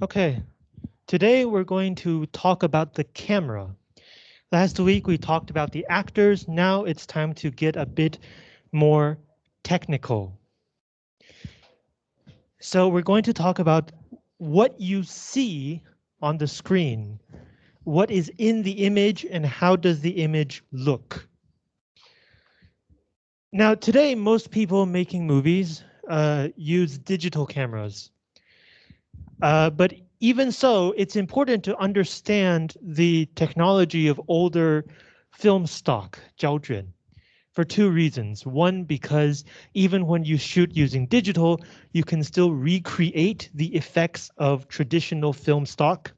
Okay, today we're going to talk about the camera. Last week we talked about the actors, now it's time to get a bit more technical. So we're going to talk about what you see on the screen. What is in the image and how does the image look? Now today most people making movies uh, use digital cameras. Uh, but even so, it's important to understand the technology of older film stock, for two reasons. One, because even when you shoot using digital, you can still recreate the effects of traditional film stock.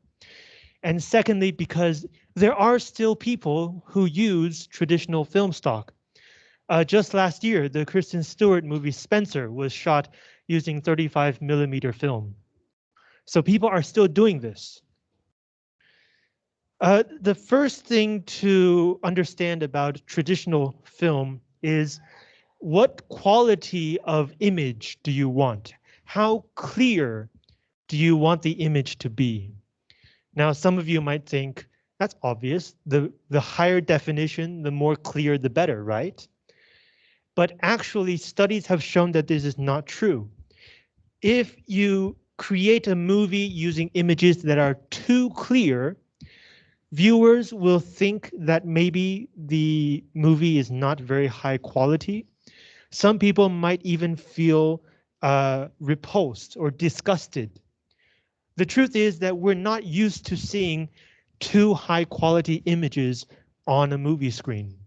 And secondly, because there are still people who use traditional film stock. Uh, just last year, the Kristen Stewart movie Spencer was shot using 35 millimeter film. So people are still doing this. Uh, the first thing to understand about traditional film is what quality of image do you want? How clear do you want the image to be? Now, some of you might think that's obvious. The, the higher definition, the more clear, the better, right? But actually, studies have shown that this is not true. If you create a movie using images that are too clear, viewers will think that maybe the movie is not very high quality. Some people might even feel uh, repulsed or disgusted. The truth is that we're not used to seeing too high quality images on a movie screen.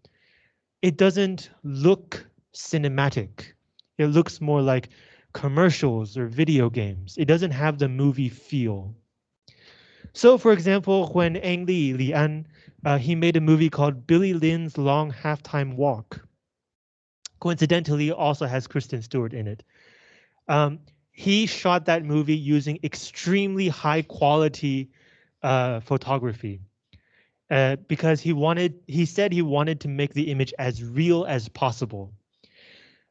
It doesn't look cinematic. It looks more like commercials or video games. It doesn't have the movie feel. So for example, when Ang Lee, Li An, uh, he made a movie called Billy Lynn's Long Halftime Walk. Coincidentally, also has Kristen Stewart in it. Um, he shot that movie using extremely high quality uh, photography uh, because he wanted, he said he wanted to make the image as real as possible.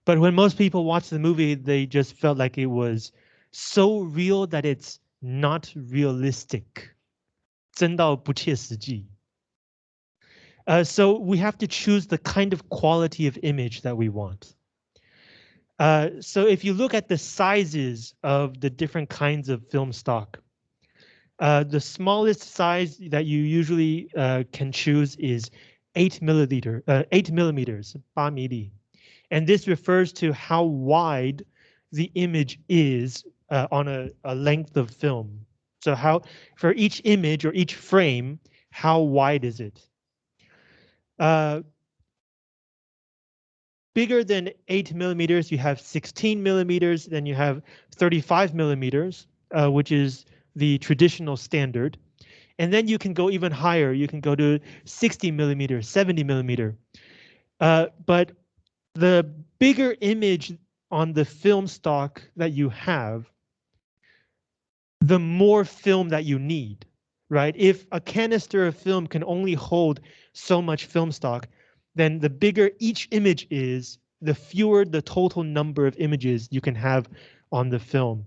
But when most people watch the movie, they just felt like it was so real that it's not realistic. 真到不切实际. Uh, so we have to choose the kind of quality of image that we want. Uh, so if you look at the sizes of the different kinds of film stock, uh, the smallest size that you usually uh, can choose is 8 milliliter, uh, 8 millimeters, 8 milli. And this refers to how wide the image is uh, on a, a length of film. So how for each image or each frame, how wide is it? Uh, bigger than 8 millimeters, you have 16 millimeters, then you have 35 millimeters, uh, which is the traditional standard. And then you can go even higher. You can go to 60 millimeters, 70 millimeter. Uh, but the bigger image on the film stock that you have, the more film that you need, right? If a canister of film can only hold so much film stock, then the bigger each image is, the fewer the total number of images you can have on the film.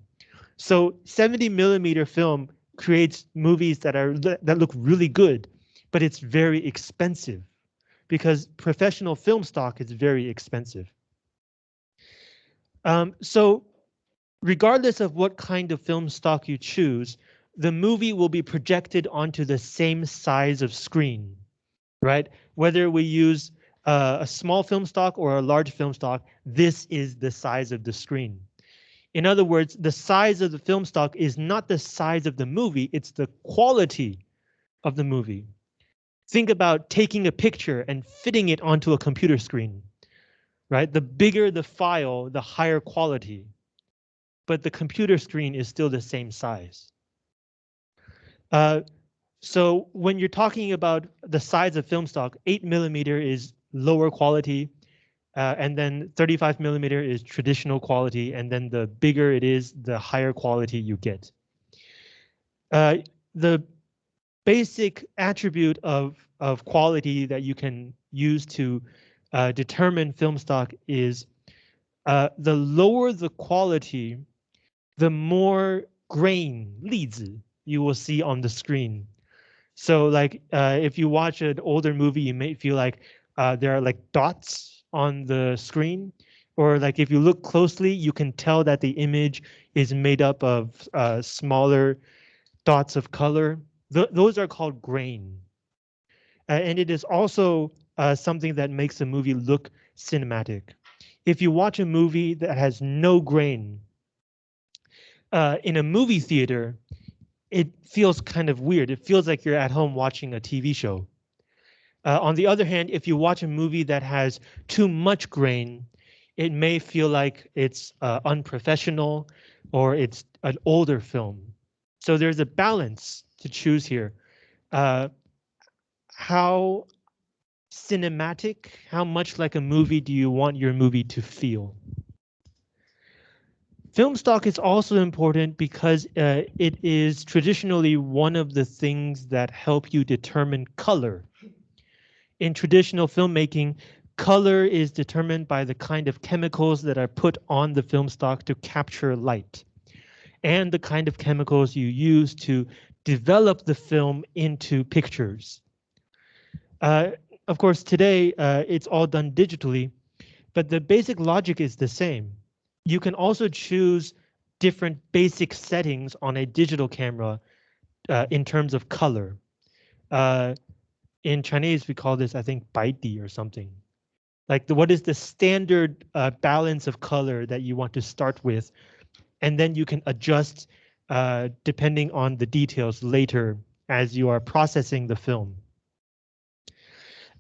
So 70 millimeter film creates movies that are that look really good, but it's very expensive because professional film stock is very expensive. Um, so regardless of what kind of film stock you choose, the movie will be projected onto the same size of screen, right? Whether we use uh, a small film stock or a large film stock, this is the size of the screen. In other words, the size of the film stock is not the size of the movie, it's the quality of the movie. Think about taking a picture and fitting it onto a computer screen, right? The bigger the file, the higher quality, but the computer screen is still the same size. Uh, so when you're talking about the size of film stock, 8 millimeter is lower quality, uh, and then 35 millimeter is traditional quality, and then the bigger it is, the higher quality you get. Uh, the basic attribute of, of quality that you can use to uh, determine film stock is uh, the lower the quality, the more grain 粒子 you will see on the screen. So like uh, if you watch an older movie, you may feel like uh, there are like dots on the screen, or like if you look closely, you can tell that the image is made up of uh, smaller dots of color. Th those are called grain. Uh, and it is also uh, something that makes a movie look cinematic. If you watch a movie that has no grain uh, in a movie theater, it feels kind of weird. It feels like you're at home watching a TV show. Uh, on the other hand, if you watch a movie that has too much grain, it may feel like it's uh, unprofessional or it's an older film. So there's a balance to choose here. Uh, how cinematic, how much like a movie do you want your movie to feel? Film stock is also important because uh, it is traditionally one of the things that help you determine color. In traditional filmmaking, color is determined by the kind of chemicals that are put on the film stock to capture light and the kind of chemicals you use to develop the film into pictures. Uh, of course, today uh, it's all done digitally, but the basic logic is the same. You can also choose different basic settings on a digital camera uh, in terms of color. Uh, in Chinese, we call this, I think, baidi or something. Like the, what is the standard uh, balance of color that you want to start with, and then you can adjust uh, depending on the details later as you are processing the film.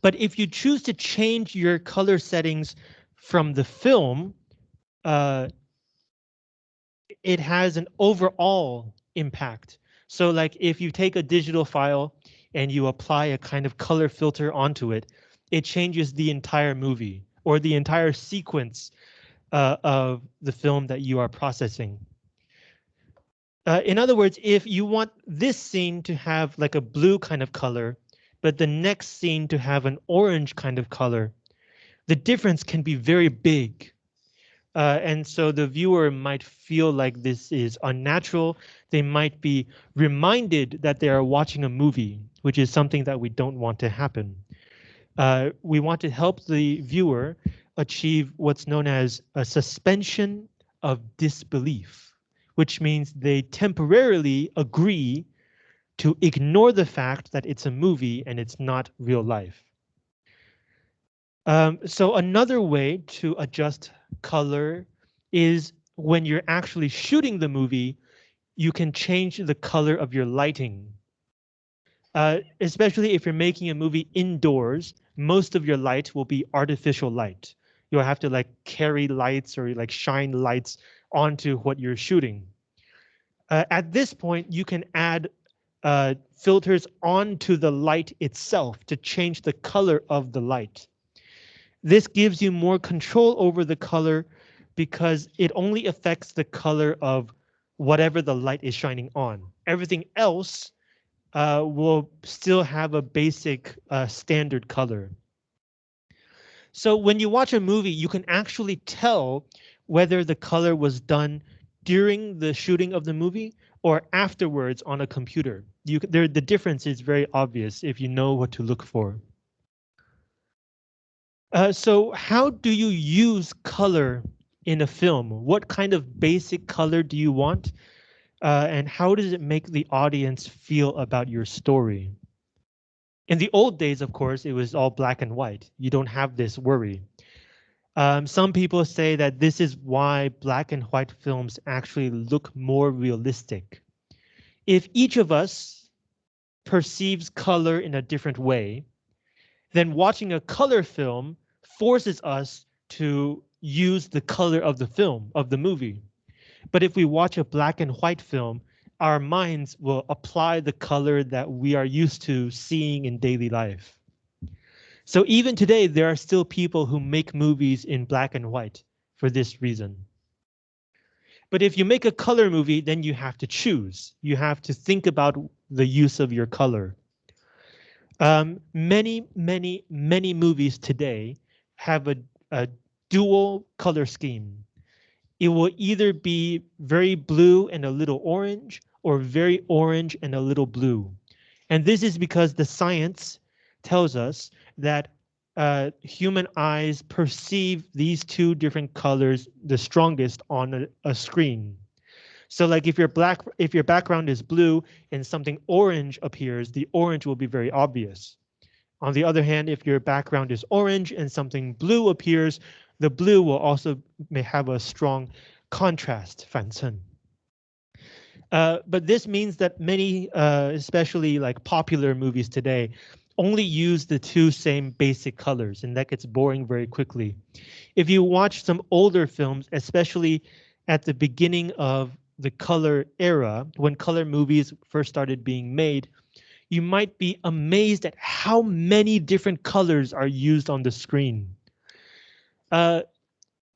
But if you choose to change your color settings from the film, uh, it has an overall impact. So like if you take a digital file and you apply a kind of color filter onto it, it changes the entire movie or the entire sequence uh, of the film that you are processing. Uh, in other words, if you want this scene to have like a blue kind of color, but the next scene to have an orange kind of color, the difference can be very big. Uh, and so the viewer might feel like this is unnatural. They might be reminded that they are watching a movie, which is something that we don't want to happen. Uh, we want to help the viewer achieve what's known as a suspension of disbelief, which means they temporarily agree to ignore the fact that it's a movie and it's not real life. Um, so another way to adjust color is when you're actually shooting the movie, you can change the color of your lighting. Uh, especially if you're making a movie indoors, most of your light will be artificial light. You'll have to like carry lights or like shine lights onto what you're shooting. Uh, at this point, you can add uh, filters onto the light itself to change the color of the light. This gives you more control over the color because it only affects the color of whatever the light is shining on. Everything else uh, will still have a basic uh, standard color. So when you watch a movie, you can actually tell whether the color was done during the shooting of the movie or afterwards on a computer. You, there, the difference is very obvious if you know what to look for. Uh, so how do you use color in a film? What kind of basic color do you want? Uh, and how does it make the audience feel about your story? In the old days, of course, it was all black and white. You don't have this worry. Um, some people say that this is why black and white films actually look more realistic. If each of us perceives color in a different way, then watching a color film forces us to use the color of the film, of the movie. But if we watch a black and white film, our minds will apply the color that we are used to seeing in daily life. So even today, there are still people who make movies in black and white for this reason. But if you make a color movie, then you have to choose. You have to think about the use of your color. Um, many, many, many movies today have a, a dual color scheme. it will either be very blue and a little orange or very orange and a little blue. And this is because the science tells us that uh, human eyes perceive these two different colors the strongest on a, a screen. So like if your black if your background is blue and something orange appears, the orange will be very obvious. On the other hand, if your background is orange and something blue appears, the blue will also may have a strong contrast. Uh, but this means that many, uh, especially like popular movies today, only use the two same basic colors, and that gets boring very quickly. If you watch some older films, especially at the beginning of the color era, when color movies first started being made, you might be amazed at how many different colors are used on the screen. Uh,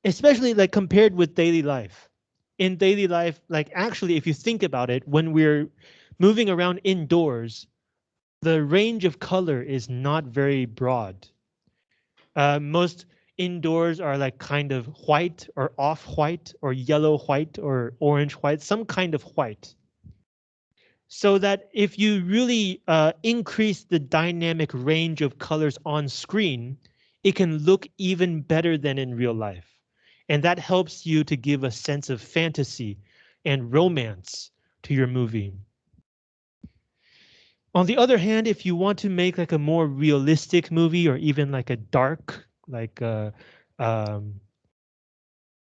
especially like compared with daily life. In daily life, like actually, if you think about it, when we're moving around indoors, the range of color is not very broad. Uh, most indoors are like kind of white or off white or yellow white or orange white, some kind of white. So that if you really uh, increase the dynamic range of colors on screen, it can look even better than in real life. And that helps you to give a sense of fantasy and romance to your movie. On the other hand, if you want to make like a more realistic movie or even like a dark, like a um,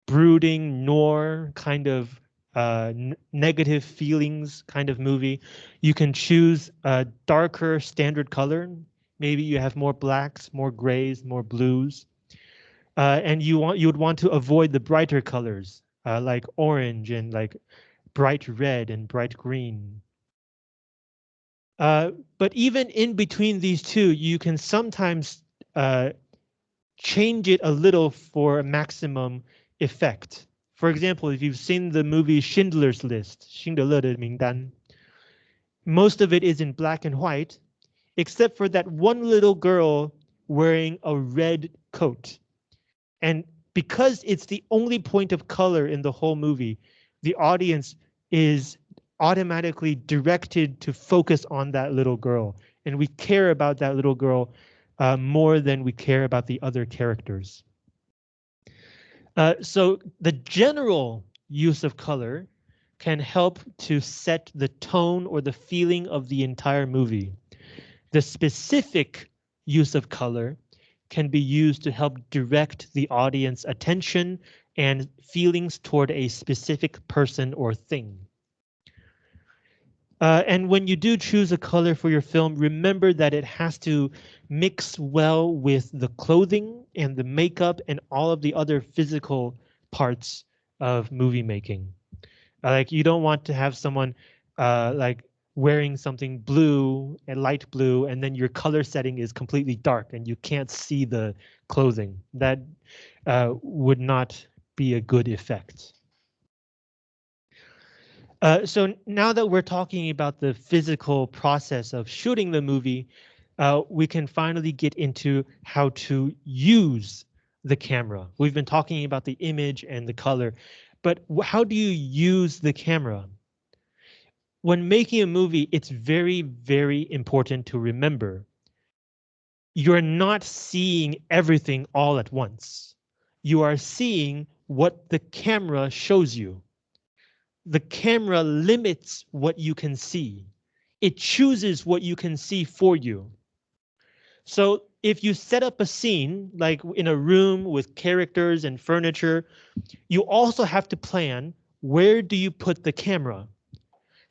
brooding noir kind of uh, negative feelings kind of movie, you can choose a darker standard color. Maybe you have more blacks, more grays, more blues. Uh, and you want you would want to avoid the brighter colors uh, like orange and like bright red and bright green. Uh, but even in between these two, you can sometimes uh, change it a little for a maximum effect. For example, if you've seen the movie Schindler's List, 辛德勒的名单, most of it is in black and white, except for that one little girl wearing a red coat. And because it's the only point of color in the whole movie, the audience is automatically directed to focus on that little girl. And we care about that little girl uh, more than we care about the other characters. Uh, so the general use of color can help to set the tone or the feeling of the entire movie. The specific use of color can be used to help direct the audience attention and feelings toward a specific person or thing. Uh, and when you do choose a color for your film, remember that it has to mix well with the clothing and the makeup and all of the other physical parts of movie making. Uh, like you don't want to have someone uh, like wearing something blue and light blue, and then your color setting is completely dark and you can't see the clothing. That uh, would not be a good effect. Uh, so now that we're talking about the physical process of shooting the movie, uh, we can finally get into how to use the camera. We've been talking about the image and the color, but how do you use the camera? When making a movie, it's very, very important to remember you're not seeing everything all at once. You are seeing what the camera shows you the camera limits what you can see. It chooses what you can see for you. So if you set up a scene like in a room with characters and furniture, you also have to plan where do you put the camera?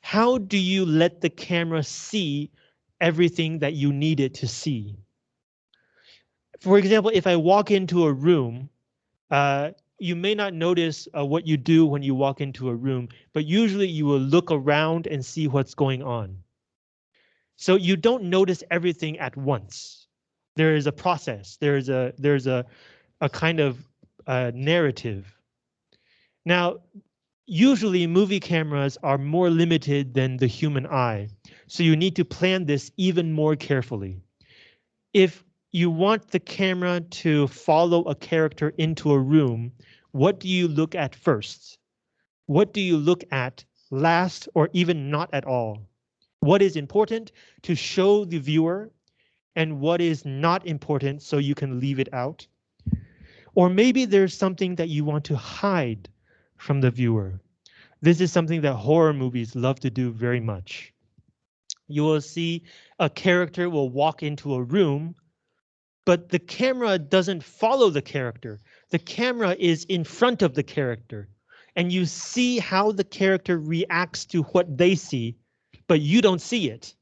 How do you let the camera see everything that you need it to see? For example, if I walk into a room, uh, you may not notice uh, what you do when you walk into a room, but usually you will look around and see what's going on. So you don't notice everything at once. There is a process. There is a there's a a kind of uh, narrative. Now, usually movie cameras are more limited than the human eye, so you need to plan this even more carefully. If you want the camera to follow a character into a room, what do you look at first? What do you look at last or even not at all? What is important to show the viewer and what is not important so you can leave it out? Or maybe there's something that you want to hide from the viewer. This is something that horror movies love to do very much. You will see a character will walk into a room, but the camera doesn't follow the character. The camera is in front of the character and you see how the character reacts to what they see, but you don't see it.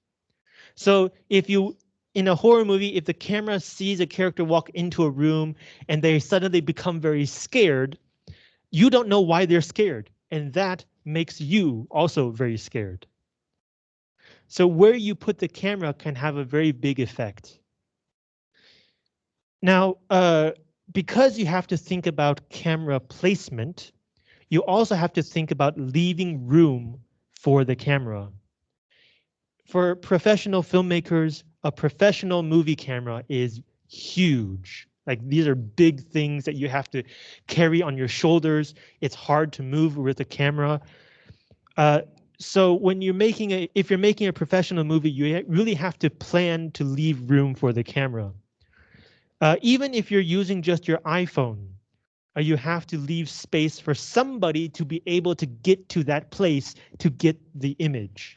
So if you in a horror movie, if the camera sees a character walk into a room and they suddenly become very scared, you don't know why they're scared. And that makes you also very scared. So where you put the camera can have a very big effect. Now, uh, because you have to think about camera placement, you also have to think about leaving room for the camera. For professional filmmakers, a professional movie camera is huge. Like these are big things that you have to carry on your shoulders. It's hard to move with a camera. Uh, so when you're making a, if you're making a professional movie, you really have to plan to leave room for the camera. Uh, even if you're using just your iPhone, uh, you have to leave space for somebody to be able to get to that place to get the image.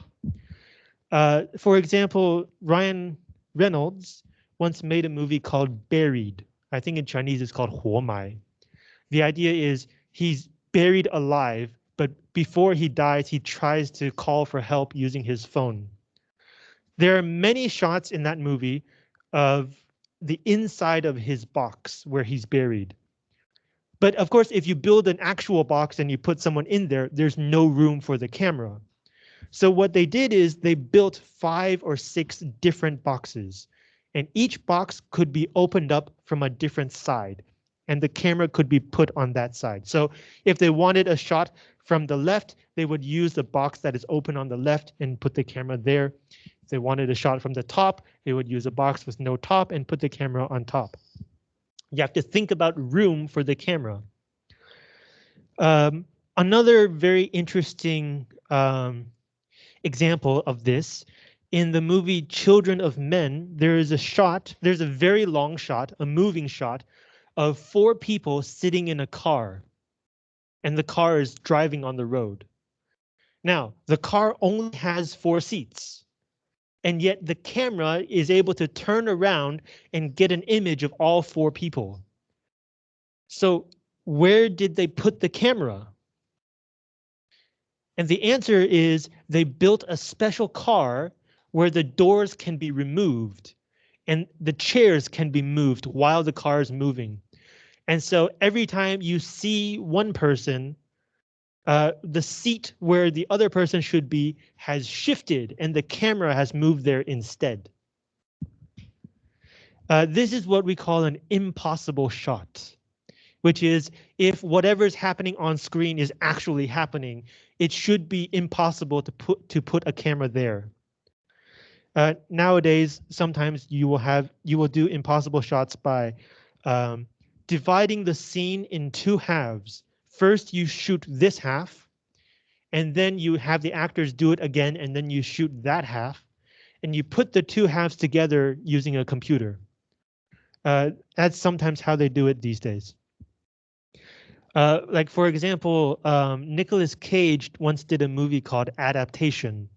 Uh, for example, Ryan Reynolds once made a movie called Buried. I think in Chinese it's called Huo Mai. The idea is he's buried alive, but before he dies, he tries to call for help using his phone. There are many shots in that movie of the inside of his box where he's buried. But of course, if you build an actual box and you put someone in there, there's no room for the camera. So what they did is they built five or six different boxes and each box could be opened up from a different side and the camera could be put on that side. So if they wanted a shot from the left, they would use the box that is open on the left and put the camera there. If they wanted a shot from the top, they would use a box with no top and put the camera on top. You have to think about room for the camera. Um, another very interesting um, example of this. In the movie Children of Men, there is a shot, there's a very long shot, a moving shot of four people sitting in a car and the car is driving on the road. Now, the car only has four seats and yet the camera is able to turn around and get an image of all four people. So where did they put the camera? And the answer is they built a special car where the doors can be removed and the chairs can be moved while the car is moving. And so every time you see one person, uh, the seat where the other person should be has shifted and the camera has moved there instead. Uh, this is what we call an impossible shot which is if whatever's happening on screen is actually happening, it should be impossible to put to put a camera there. Uh, nowadays, sometimes you will have you will do impossible shots by um, dividing the scene in two halves. First, you shoot this half, and then you have the actors do it again, and then you shoot that half, and you put the two halves together using a computer. Uh, that's sometimes how they do it these days. Uh, like for example, um, Nicolas Cage once did a movie called Adaptation.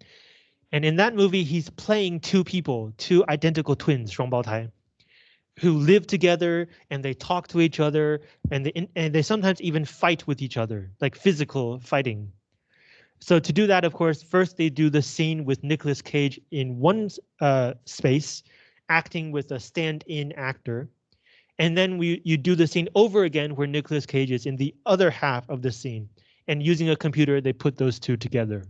And in that movie, he's playing two people, two identical twins, 双胞胎, who live together and they talk to each other and they, and they sometimes even fight with each other, like physical fighting. So to do that, of course, first they do the scene with Nicolas Cage in one uh, space, acting with a stand-in actor. And then we you do the scene over again where Nicolas Cage is in the other half of the scene. And using a computer, they put those two together.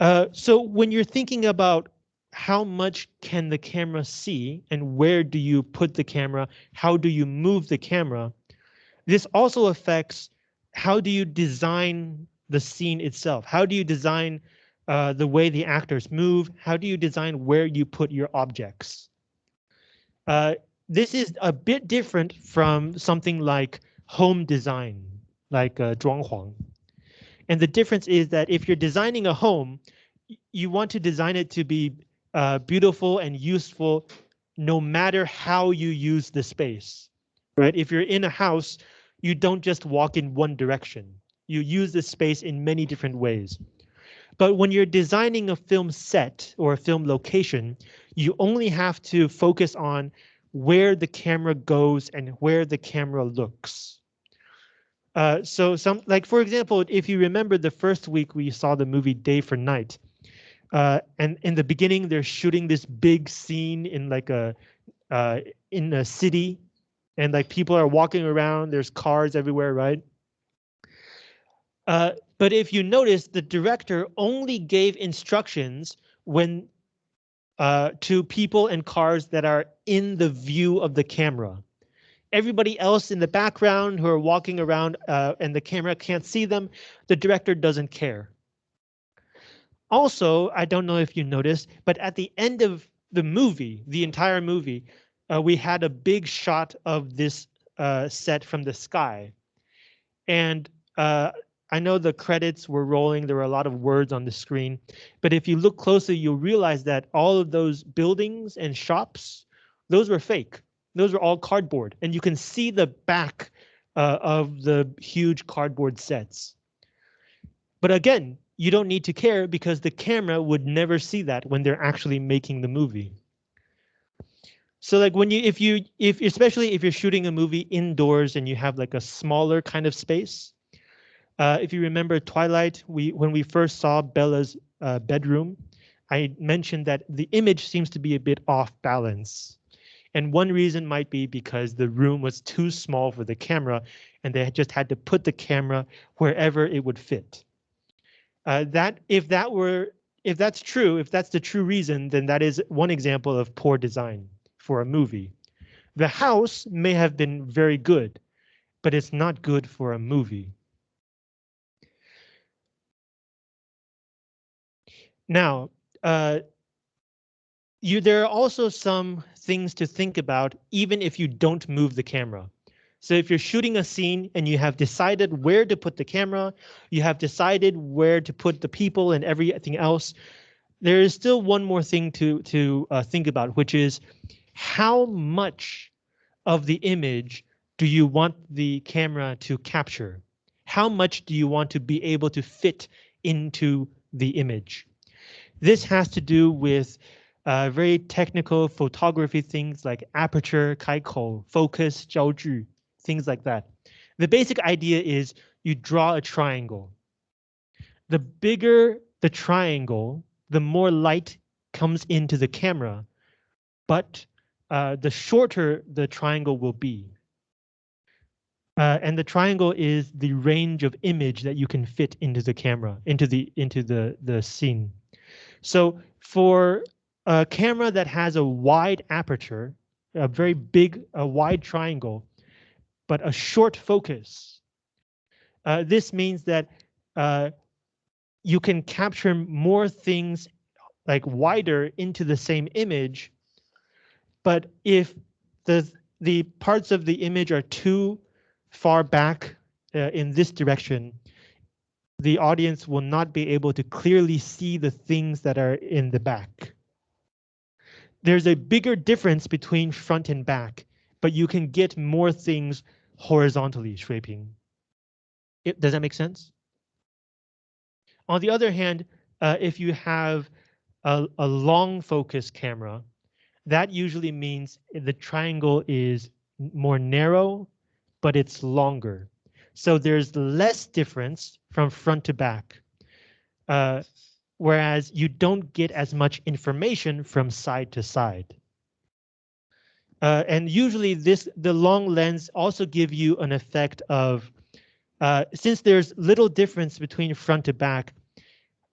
Uh, so when you're thinking about how much can the camera see and where do you put the camera, how do you move the camera, this also affects how do you design the scene itself? How do you design uh, the way the actors move? How do you design where you put your objects? Uh, this is a bit different from something like home design, like uh, 装潢. And the difference is that if you're designing a home, you want to design it to be uh, beautiful and useful no matter how you use the space, right? If you're in a house, you don't just walk in one direction. You use the space in many different ways. But when you're designing a film set or a film location, you only have to focus on where the camera goes and where the camera looks. Uh, so some like, for example, if you remember the first week we saw the movie Day for Night, uh, and in the beginning they're shooting this big scene in like a uh, in a city and like people are walking around, there's cars everywhere, right? Uh, but if you notice, the director only gave instructions when uh, to people and cars that are in the view of the camera. Everybody else in the background who are walking around uh, and the camera can't see them, the director doesn't care. Also, I don't know if you noticed, but at the end of the movie, the entire movie, uh, we had a big shot of this uh, set from the sky. And uh, I know the credits were rolling, there were a lot of words on the screen, but if you look closely, you'll realize that all of those buildings and shops, those were fake. Those were all cardboard, and you can see the back uh, of the huge cardboard sets. But again, you don't need to care because the camera would never see that when they're actually making the movie. So like when you if you if especially if you're shooting a movie indoors and you have like a smaller kind of space, uh, if you remember Twilight, we when we first saw Bella's uh, bedroom, I mentioned that the image seems to be a bit off balance. And one reason might be because the room was too small for the camera and they just had to put the camera wherever it would fit. Uh, that if that were if that's true, if that's the true reason, then that is one example of poor design for a movie. The house may have been very good, but it's not good for a movie. Now, uh, you there are also some things to think about even if you don't move the camera. So if you're shooting a scene and you have decided where to put the camera, you have decided where to put the people and everything else, there is still one more thing to to uh, think about, which is how much of the image do you want the camera to capture? How much do you want to be able to fit into the image? This has to do with uh, very technical photography things like aperture, 开口, focus, 焦距, things like that. The basic idea is you draw a triangle. The bigger the triangle, the more light comes into the camera, but uh, the shorter the triangle will be. Uh, and the triangle is the range of image that you can fit into the camera, into the into the the scene. So for a camera that has a wide aperture, a very big, a wide triangle, but a short focus, uh, this means that uh, you can capture more things like wider into the same image. But if the the parts of the image are too far back uh, in this direction, the audience will not be able to clearly see the things that are in the back. There's a bigger difference between front and back, but you can get more things horizontally, 水平. It, does that make sense? On the other hand, uh, if you have a, a long focus camera, that usually means the triangle is more narrow, but it's longer. So there's less difference from front to back. Uh, whereas you don't get as much information from side to side. Uh, and usually this the long lens also give you an effect of uh, since there's little difference between front to back.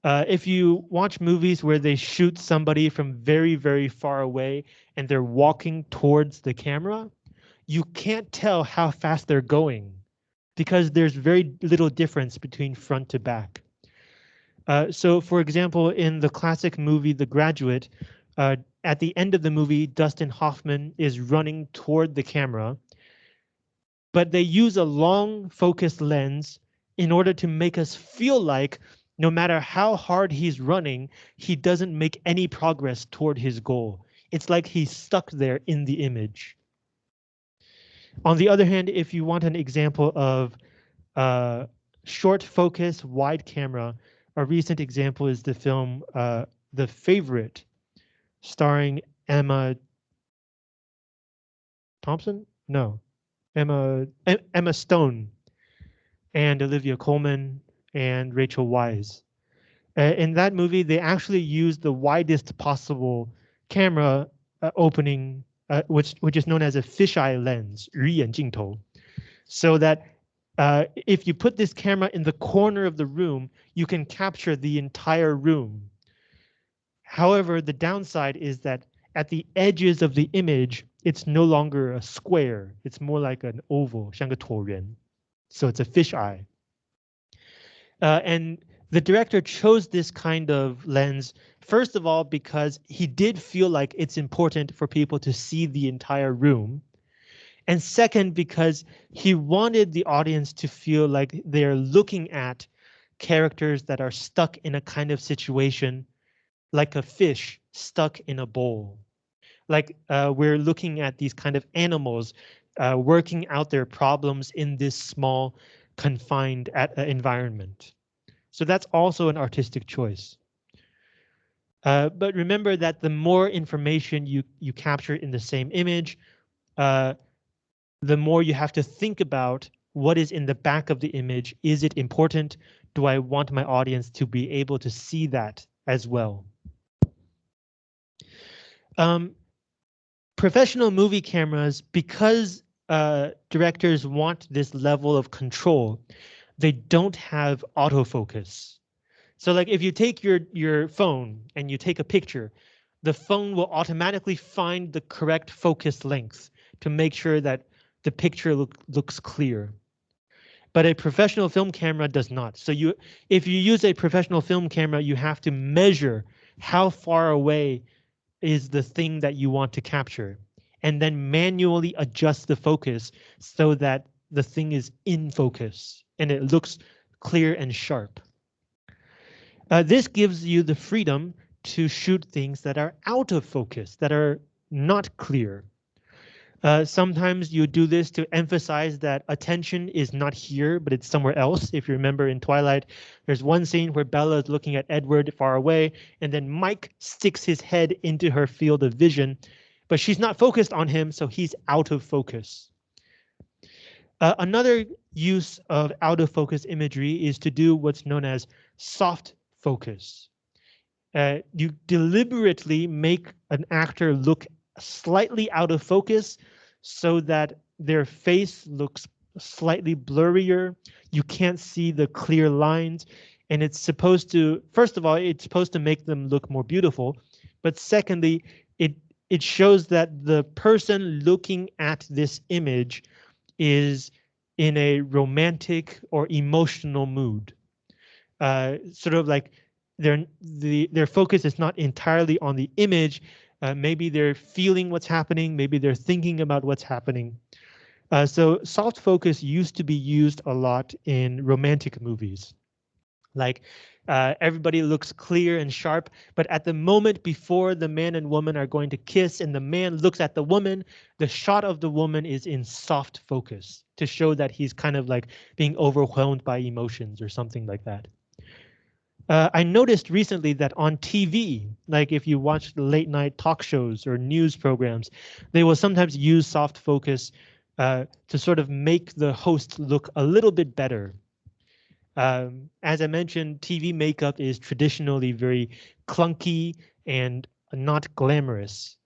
Uh, if you watch movies where they shoot somebody from very, very far away and they're walking towards the camera, you can't tell how fast they're going because there's very little difference between front to back. Uh, so for example, in the classic movie The Graduate, uh, at the end of the movie, Dustin Hoffman is running toward the camera, but they use a long focused lens in order to make us feel like no matter how hard he's running, he doesn't make any progress toward his goal. It's like he's stuck there in the image. On the other hand, if you want an example of uh, short focus, wide camera, a recent example is the film uh, The Favorite, starring Emma Thompson? No, Emma Emma Stone and Olivia Colman and Rachel Weisz. In that movie, they actually used the widest possible camera uh, opening, uh, which which is known as a fisheye lens, 鱼眼镜头, so that uh, if you put this camera in the corner of the room, you can capture the entire room However, the downside is that at the edges of the image, it's no longer a square. It's more like an oval, 像个椭圆. So it's a fisheye. Uh, and the director chose this kind of lens, first of all, because he did feel like it's important for people to see the entire room. And second, because he wanted the audience to feel like they're looking at characters that are stuck in a kind of situation like a fish stuck in a bowl. Like uh, we're looking at these kind of animals uh, working out their problems in this small confined at, uh, environment. So that's also an artistic choice. Uh, but remember that the more information you, you capture in the same image, uh, the more you have to think about what is in the back of the image. Is it important? Do I want my audience to be able to see that as well? Um, professional movie cameras, because uh, directors want this level of control, they don't have autofocus. So like if you take your, your phone and you take a picture, the phone will automatically find the correct focus length to make sure that the picture look, looks clear. But a professional film camera does not. So you, if you use a professional film camera, you have to measure how far away is the thing that you want to capture and then manually adjust the focus so that the thing is in focus and it looks clear and sharp. Uh, this gives you the freedom to shoot things that are out of focus, that are not clear. Uh, sometimes you do this to emphasize that attention is not here, but it's somewhere else. If you remember in Twilight, there's one scene where Bella is looking at Edward far away, and then Mike sticks his head into her field of vision, but she's not focused on him, so he's out of focus. Uh, another use of out of focus imagery is to do what's known as soft focus. Uh, you deliberately make an actor look slightly out of focus so that their face looks slightly blurrier. You can't see the clear lines. And it's supposed to, first of all, it's supposed to make them look more beautiful. But secondly, it it shows that the person looking at this image is in a romantic or emotional mood. Uh, sort of like their the their focus is not entirely on the image, uh, maybe they're feeling what's happening. Maybe they're thinking about what's happening. Uh, so soft focus used to be used a lot in romantic movies. Like uh, everybody looks clear and sharp, but at the moment before the man and woman are going to kiss and the man looks at the woman, the shot of the woman is in soft focus to show that he's kind of like being overwhelmed by emotions or something like that. Uh, I noticed recently that on TV, like if you watch late night talk shows or news programs, they will sometimes use soft focus uh, to sort of make the host look a little bit better. Um, as I mentioned, TV makeup is traditionally very clunky and not glamorous.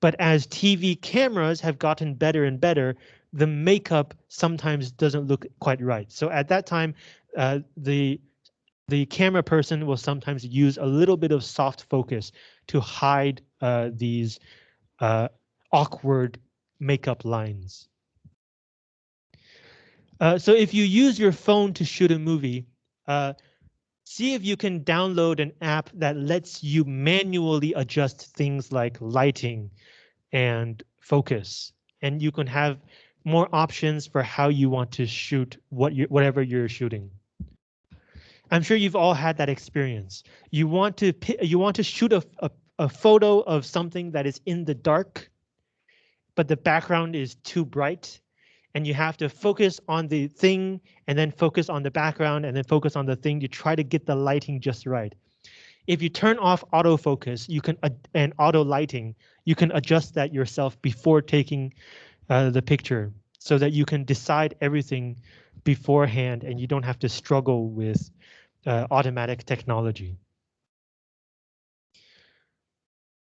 But as TV cameras have gotten better and better, the makeup sometimes doesn't look quite right. So at that time, uh, the the camera person will sometimes use a little bit of soft focus to hide uh, these uh, awkward makeup lines. Uh, so if you use your phone to shoot a movie, uh, see if you can download an app that lets you manually adjust things like lighting and focus, and you can have more options for how you want to shoot what you whatever you're shooting. I'm sure you've all had that experience. You want to you want to shoot a, a, a photo of something that is in the dark, but the background is too bright and you have to focus on the thing and then focus on the background and then focus on the thing to try to get the lighting just right. If you turn off autofocus, you can and auto lighting, you can adjust that yourself before taking uh, the picture so that you can decide everything beforehand and you don't have to struggle with uh, automatic technology.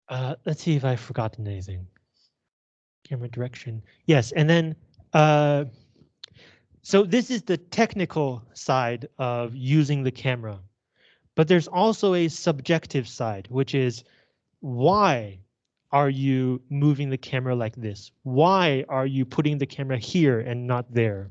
Uh, let's see if I've forgotten anything. Camera direction. Yes, and then uh, so this is the technical side of using the camera. But there's also a subjective side, which is why are you moving the camera like this? Why are you putting the camera here and not there?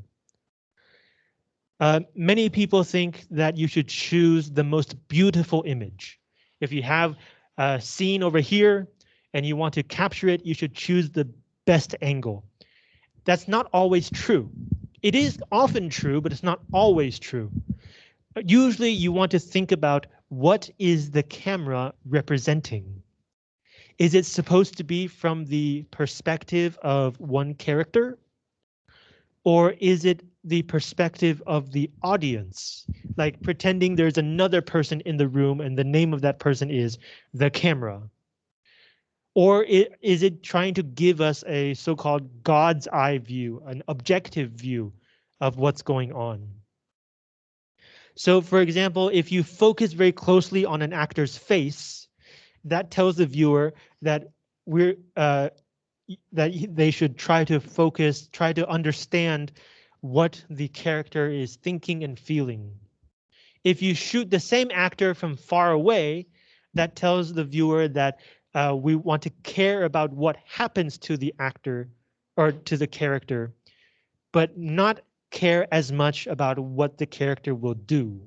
Uh, many people think that you should choose the most beautiful image. If you have a scene over here and you want to capture it, you should choose the best angle. That's not always true. It is often true, but it's not always true. Usually you want to think about what is the camera representing? Is it supposed to be from the perspective of one character? Or is it the perspective of the audience? Like pretending there's another person in the room and the name of that person is the camera. Or it, is it trying to give us a so-called God's eye view, an objective view of what's going on? So for example, if you focus very closely on an actor's face, that tells the viewer that we're uh, that they should try to focus, try to understand what the character is thinking and feeling. If you shoot the same actor from far away, that tells the viewer that uh, we want to care about what happens to the actor or to the character, but not care as much about what the character will do.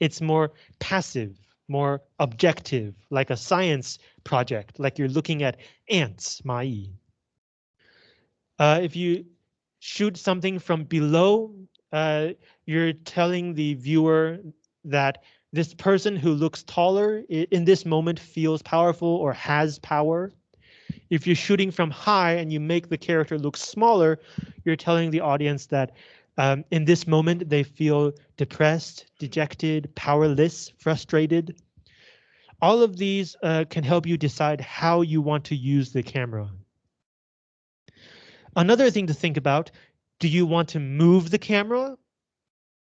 It's more passive, more objective, like a science project, like you're looking at ants, mai. Uh, if you shoot something from below, uh, you're telling the viewer that this person who looks taller in this moment feels powerful or has power. If you're shooting from high and you make the character look smaller, you're telling the audience that um, in this moment they feel depressed, dejected, powerless, frustrated. All of these uh, can help you decide how you want to use the camera. Another thing to think about, do you want to move the camera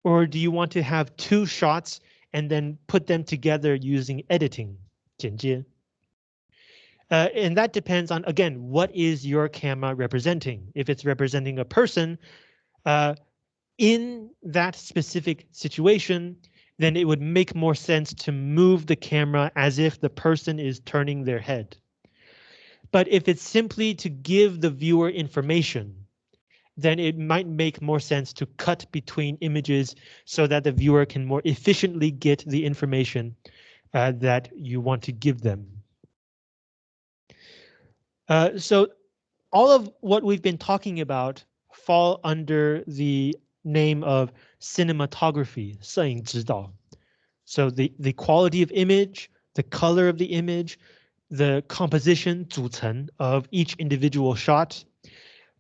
or do you want to have two shots and then put them together using editing. Uh, and that depends on, again, what is your camera representing? If it's representing a person uh, in that specific situation, then it would make more sense to move the camera as if the person is turning their head. But if it's simply to give the viewer information, then it might make more sense to cut between images so that the viewer can more efficiently get the information uh, that you want to give them. Uh, so all of what we've been talking about fall under the name of cinematography, 摄影指导. So the, the quality of image, the color of the image, the composition, 组成, of each individual shot,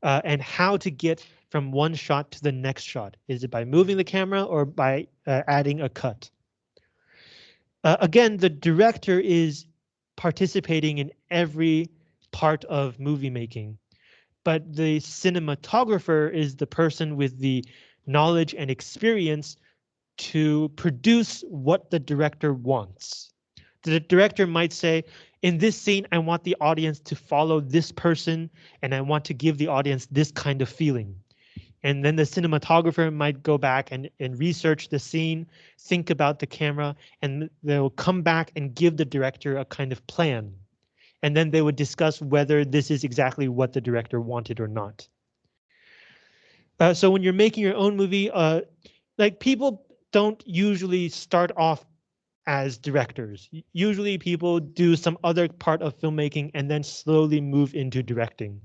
uh, and how to get from one shot to the next shot. Is it by moving the camera or by uh, adding a cut? Uh, again, the director is participating in every part of movie making, but the cinematographer is the person with the knowledge and experience to produce what the director wants. The director might say, in this scene, I want the audience to follow this person and I want to give the audience this kind of feeling. And then the cinematographer might go back and, and research the scene, think about the camera, and they'll come back and give the director a kind of plan. And then they would discuss whether this is exactly what the director wanted or not. Uh, so when you're making your own movie, uh, like people don't usually start off as directors. Usually people do some other part of filmmaking and then slowly move into directing.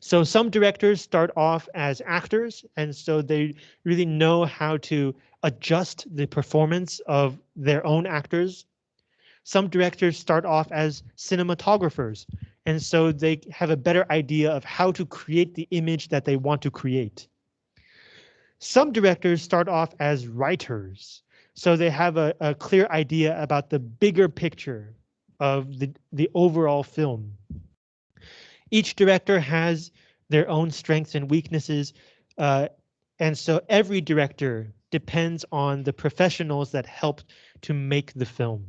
So some directors start off as actors, and so they really know how to adjust the performance of their own actors. Some directors start off as cinematographers, and so they have a better idea of how to create the image that they want to create. Some directors start off as writers, so they have a, a clear idea about the bigger picture of the, the overall film. Each director has their own strengths and weaknesses, uh, and so every director depends on the professionals that help to make the film.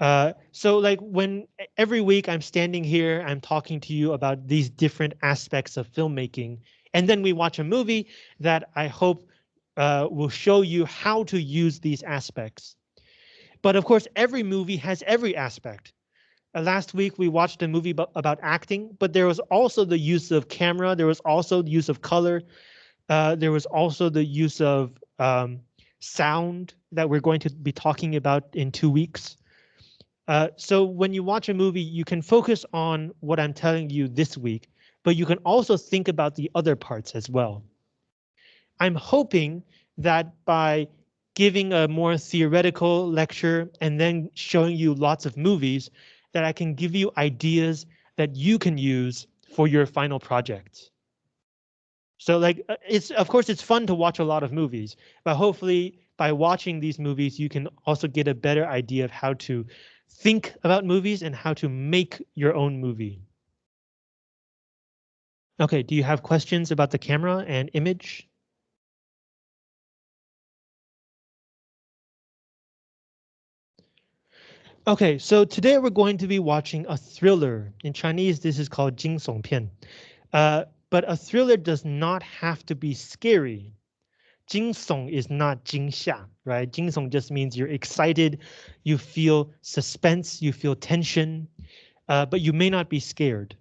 Uh, so like when every week I'm standing here, I'm talking to you about these different aspects of filmmaking, and then we watch a movie that I hope uh, will show you how to use these aspects. But of course, every movie has every aspect. Uh, last week we watched a movie about acting, but there was also the use of camera. There was also the use of color. Uh, there was also the use of um, sound that we're going to be talking about in two weeks. Uh, so when you watch a movie, you can focus on what I'm telling you this week, but you can also think about the other parts as well. I'm hoping that by giving a more theoretical lecture and then showing you lots of movies, that I can give you ideas that you can use for your final project. So like uh, it's of course it's fun to watch a lot of movies, but hopefully by watching these movies, you can also get a better idea of how to think about movies and how to make your own movie. Okay, do you have questions about the camera and image? Okay, so today we're going to be watching a thriller. In Chinese, this is called 惊悚片. Uh, but a thriller does not have to be scary. 惊悚 is not 惊吓, right? 惊悚 just means you're excited, you feel suspense, you feel tension, uh, but you may not be scared.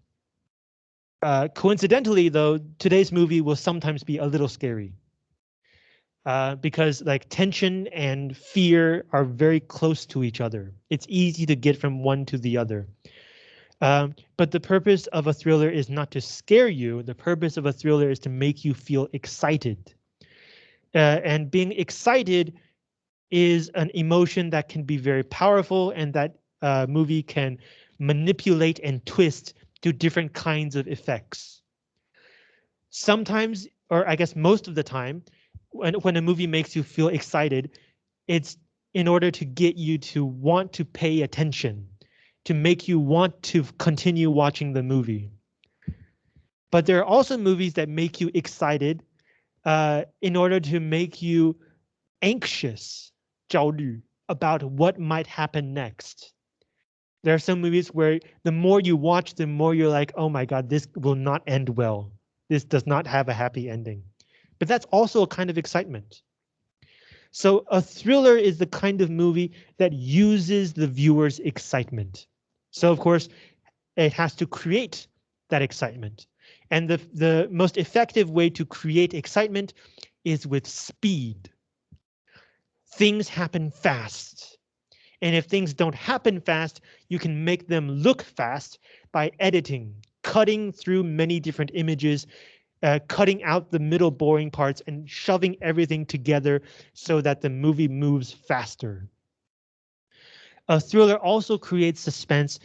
Uh, coincidentally, though, today's movie will sometimes be a little scary. Uh, because like tension and fear are very close to each other. It's easy to get from one to the other. Um, but the purpose of a thriller is not to scare you. The purpose of a thriller is to make you feel excited. Uh, and being excited is an emotion that can be very powerful and that uh, movie can manipulate and twist to different kinds of effects. Sometimes, or I guess most of the time, when, when a movie makes you feel excited, it's in order to get you to want to pay attention, to make you want to continue watching the movie. But there are also movies that make you excited uh, in order to make you anxious, about what might happen next. There are some movies where the more you watch, the more you're like, oh my God, this will not end well. This does not have a happy ending but that's also a kind of excitement. So a thriller is the kind of movie that uses the viewer's excitement. So of course, it has to create that excitement. And the, the most effective way to create excitement is with speed. Things happen fast. And if things don't happen fast, you can make them look fast by editing, cutting through many different images uh, cutting out the middle boring parts and shoving everything together so that the movie moves faster. A thriller also creates suspense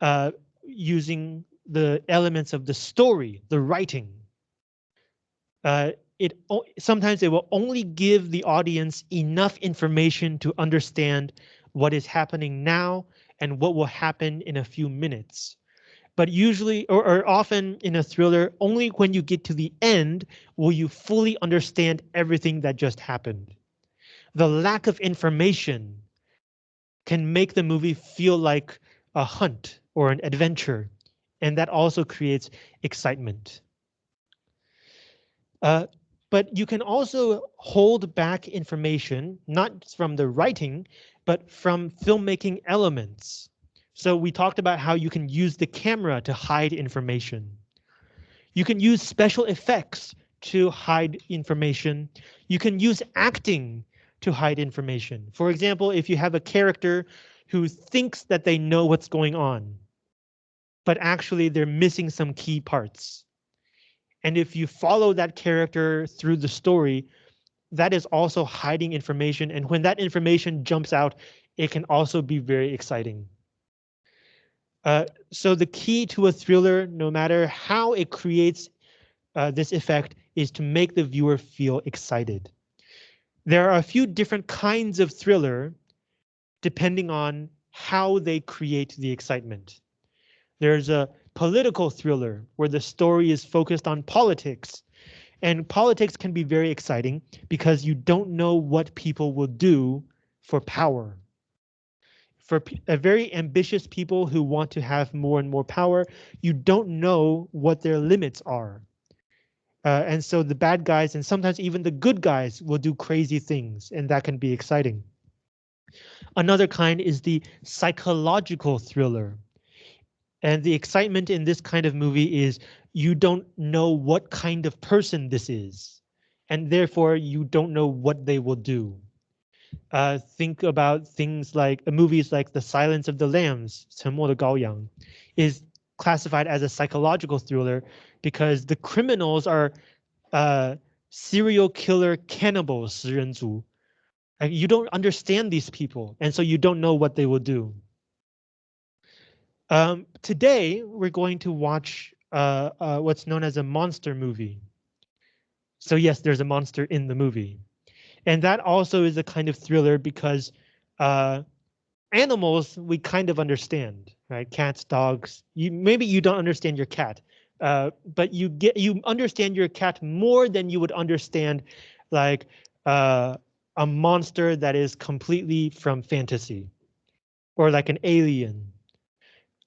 uh, using the elements of the story, the writing. Uh, it sometimes it will only give the audience enough information to understand what is happening now and what will happen in a few minutes but usually or, or, often in a thriller, only when you get to the end will you fully understand everything that just happened. The lack of information can make the movie feel like a hunt or an adventure, and that also creates excitement. Uh, but you can also hold back information, not from the writing, but from filmmaking elements. So we talked about how you can use the camera to hide information. You can use special effects to hide information. You can use acting to hide information. For example, if you have a character who thinks that they know what's going on, but actually they're missing some key parts. And if you follow that character through the story, that is also hiding information. And when that information jumps out, it can also be very exciting. Uh, so the key to a thriller, no matter how it creates uh, this effect, is to make the viewer feel excited. There are a few different kinds of thriller, depending on how they create the excitement. There's a political thriller where the story is focused on politics. And politics can be very exciting because you don't know what people will do for power for a very ambitious people who want to have more and more power, you don't know what their limits are. Uh, and so the bad guys and sometimes even the good guys will do crazy things and that can be exciting. Another kind is the psychological thriller. And the excitement in this kind of movie is you don't know what kind of person this is. And therefore you don't know what they will do Uh, think about things like uh, movies like The Silence of the Lambs, 沉默的羔羊, is classified as a psychological thriller because the criminals are uh, serial killer cannibals, 食人族. You don't understand these people, and so you don't know what they will do. Um, today, we're going to watch uh, uh, what's known as a monster movie. So yes, there's a monster in the movie. And that also is a kind of thriller because uh, animals we kind of understand, right? Cats, dogs. You maybe you don't understand your cat, uh, but you get you understand your cat more than you would understand like uh, a monster that is completely from fantasy or like an alien.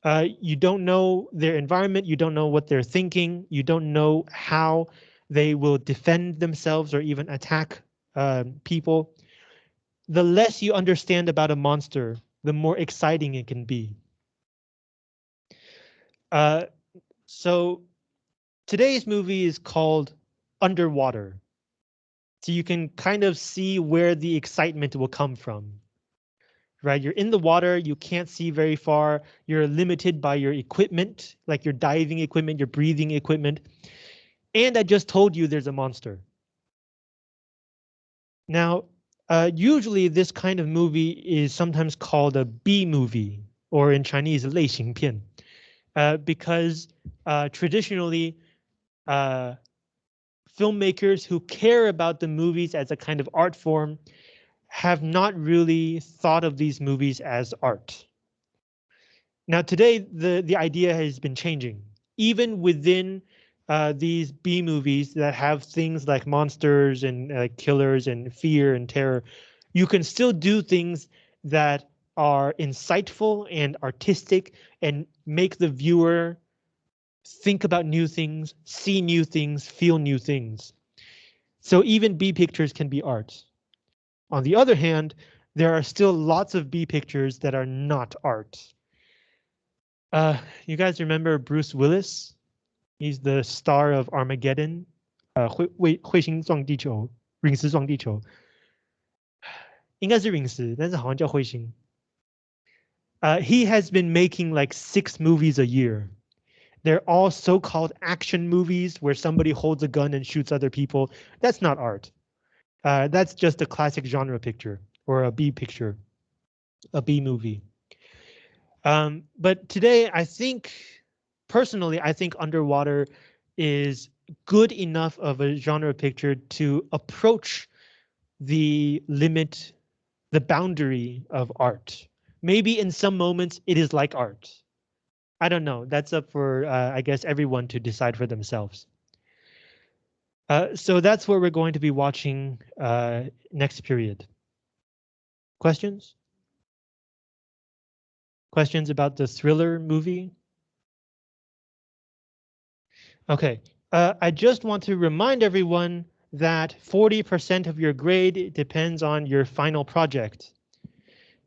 Uh, you don't know their environment. You don't know what they're thinking. You don't know how they will defend themselves or even attack uh, people, the less you understand about a monster, the more exciting it can be. Uh, so today's movie is called Underwater. So you can kind of see where the excitement will come from. Right, you're in the water, you can't see very far, you're limited by your equipment, like your diving equipment, your breathing equipment. And I just told you there's a monster. Now, uh, usually this kind of movie is sometimes called a B movie, or in Chinese, 类型片, uh, because uh, traditionally, uh, filmmakers who care about the movies as a kind of art form have not really thought of these movies as art. Now today, the, the idea has been changing. Even within uh, these B movies that have things like monsters and uh, killers and fear and terror, you can still do things that are insightful and artistic and make the viewer think about new things, see new things, feel new things. So even B pictures can be art. On the other hand, there are still lots of B pictures that are not art. Uh, you guys remember Bruce Willis? He's the star of Armageddon. Uh, 彗彗彗星撞地球，陨石撞地球，应该是陨石，但是好像叫彗星。Uh, he has been making like six movies a year. They're all so-called action movies where somebody holds a gun and shoots other people. That's not art. Uh, that's just a classic genre picture or a B picture, a B movie. Um, but today, I think personally, I think Underwater is good enough of a genre picture to approach the limit, the boundary of art. Maybe in some moments it is like art. I don't know. That's up for, uh, I guess, everyone to decide for themselves. Uh, so that's what we're going to be watching uh, next period. Questions? Questions about the thriller movie? Okay, uh, I just want to remind everyone that 40% of your grade depends on your final project.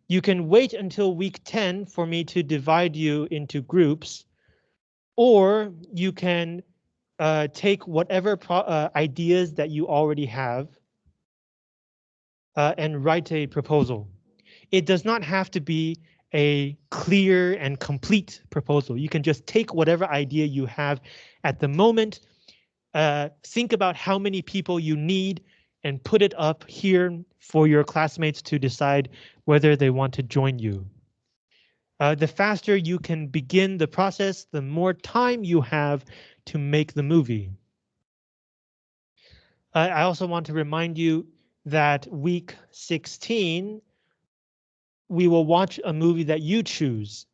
You can wait until week 10 for me to divide you into groups, or you can uh, take whatever uh, ideas that you already have uh, and write a proposal. It does not have to be a clear and complete proposal. You can just take whatever idea you have at the moment, uh, think about how many people you need and put it up here for your classmates to decide whether they want to join you. Uh, the faster you can begin the process, the more time you have to make the movie. Uh, I also want to remind you that week 16, we will watch a movie that you choose.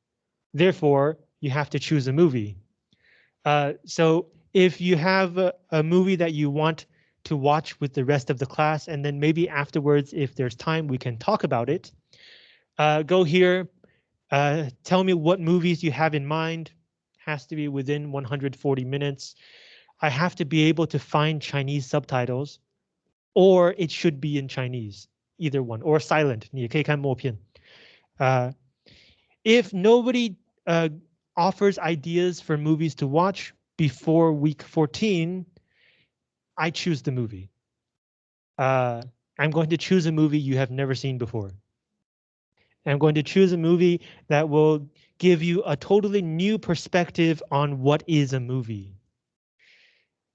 Therefore, you have to choose a movie. Uh, so if you have a, a movie that you want to watch with the rest of the class, and then maybe afterwards, if there's time, we can talk about it. Uh, go here, uh, tell me what movies you have in mind. Has to be within 140 minutes. I have to be able to find Chinese subtitles, or it should be in Chinese, either one, or silent. 你也可以看默片. Uh, if nobody uh, offers ideas for movies to watch, before week 14, I choose the movie. Uh, I'm going to choose a movie you have never seen before. I'm going to choose a movie that will give you a totally new perspective on what is a movie.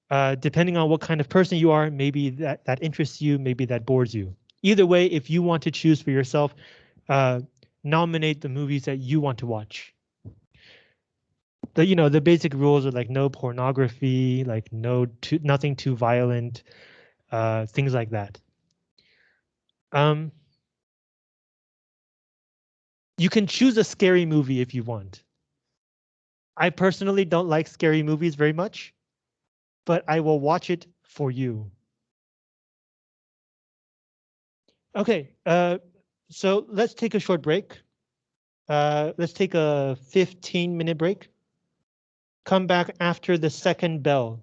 Uh, depending on what kind of person you are, maybe that, that interests you, maybe that bores you. Either way, if you want to choose for yourself, uh, nominate the movies that you want to watch the you know the basic rules are like no pornography, like no too, nothing too violent, uh, things like that. Um, you can choose a scary movie if you want. I personally don't like scary movies very much, but I will watch it for you. Okay, uh, so let's take a short break. Uh, let's take a 15 minute break come back after the second bell.